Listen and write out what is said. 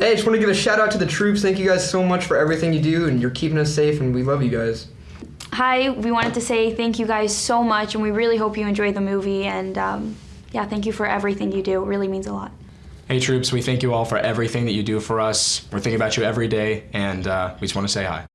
Hey, I just want to give a shout out to the troops. Thank you guys so much for everything you do, and you're keeping us safe, and we love you guys. Hi, we wanted to say thank you guys so much, and we really hope you enjoy the movie. And um, yeah, thank you for everything you do. It really means a lot. Hey troops, we thank you all for everything that you do for us. We're thinking about you every day, and uh, we just want to say hi.